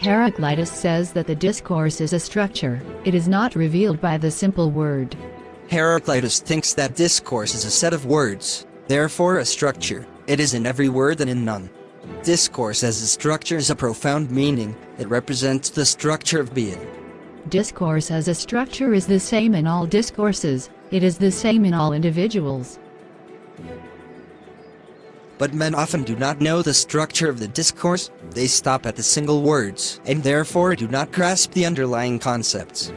Heraclitus says that the discourse is a structure, it is not revealed by the simple word. Heraclitus thinks that discourse is a set of words, therefore a structure, it is in every word and in none. Discourse as a structure is a profound meaning, it represents the structure of being. Discourse as a structure is the same in all discourses, it is the same in all individuals. But men often do not know the structure of the discourse, they stop at the single words, and therefore do not grasp the underlying concepts.